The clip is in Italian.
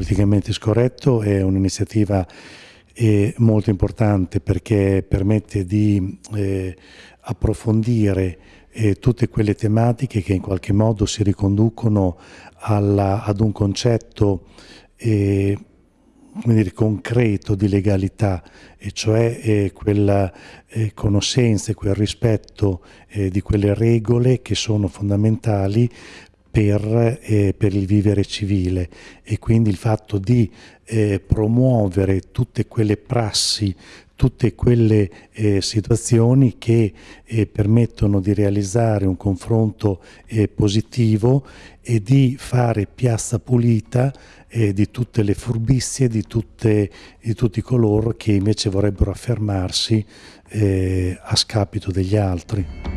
politicamente scorretto è un'iniziativa eh, molto importante perché permette di eh, approfondire eh, tutte quelle tematiche che in qualche modo si riconducono alla, ad un concetto eh, dire, concreto di legalità, e cioè eh, quella eh, conoscenza e quel rispetto di quelle regole che sono fondamentali per, eh, per, il vivere civile e quindi il fatto di eh, promuovere tutte quelle prassi, tutte quelle eh, situazioni che eh, permettono di realizzare un confronto eh, positivo e di fare piazza pulita eh, di tutte le furbizie, di, tutte, di, tutti coloro che invece vorrebbero affermarsi a scapito degli altri.